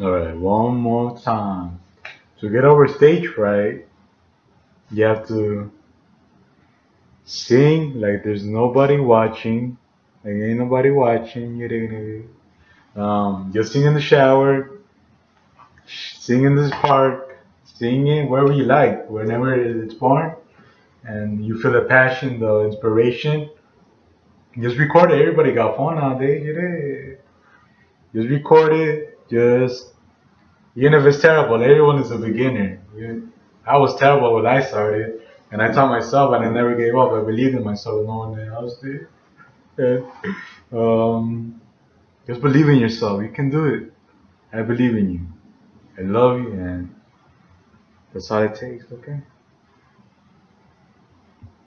Alright, one more time. To get over stage fright, you have to sing like there's nobody watching. Like ain't nobody watching. You um, just sing in the shower, sing in this park, sing it wherever you like, whenever it's born, and you feel the passion, the inspiration. Just record it. Everybody got phone nowadays. Just record it just it's terrible, everyone is a beginner. I was terrible when I started, and I taught myself, and I never gave up. I believed in myself. No one else did. Um, just believe in yourself. You can do it. I believe in you. I love you, and that's all it takes. Okay.